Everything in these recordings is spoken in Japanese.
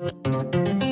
you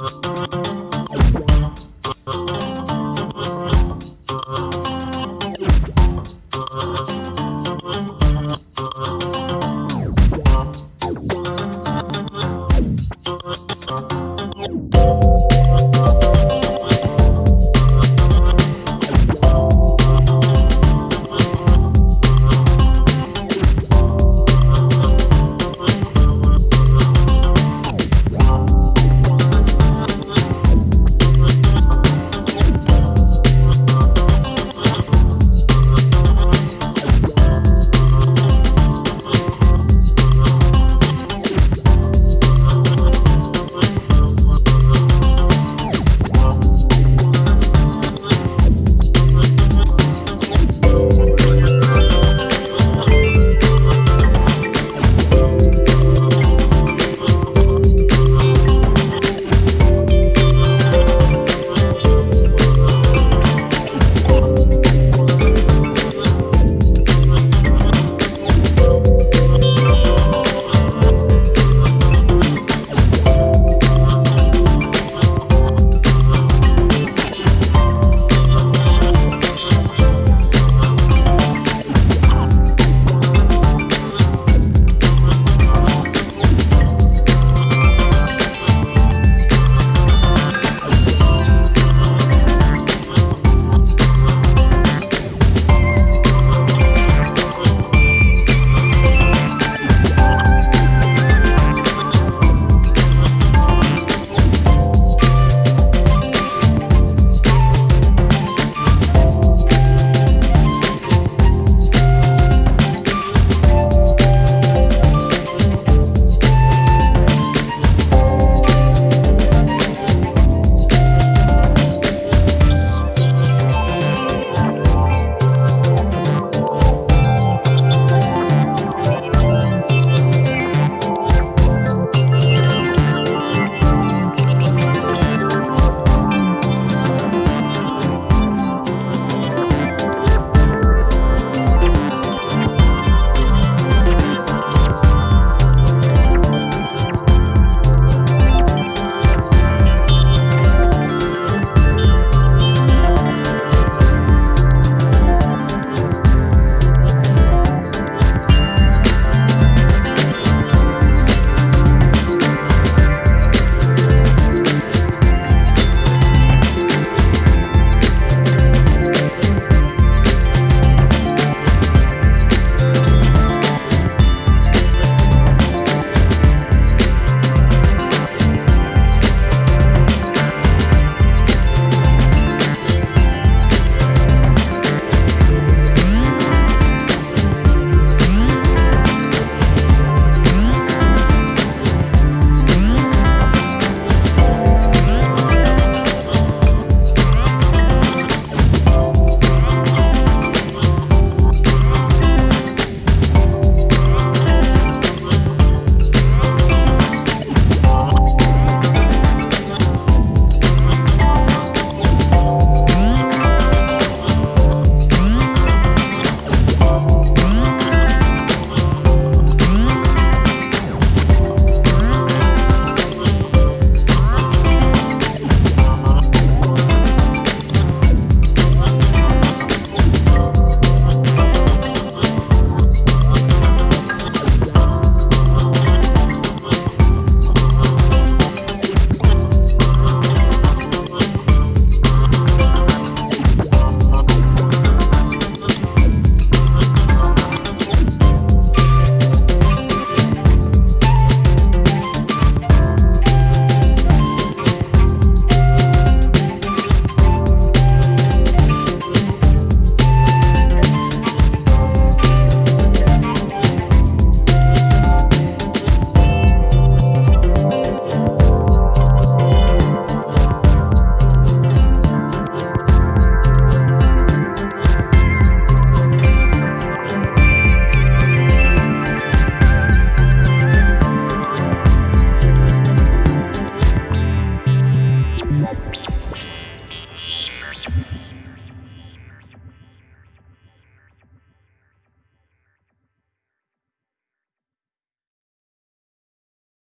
oh you.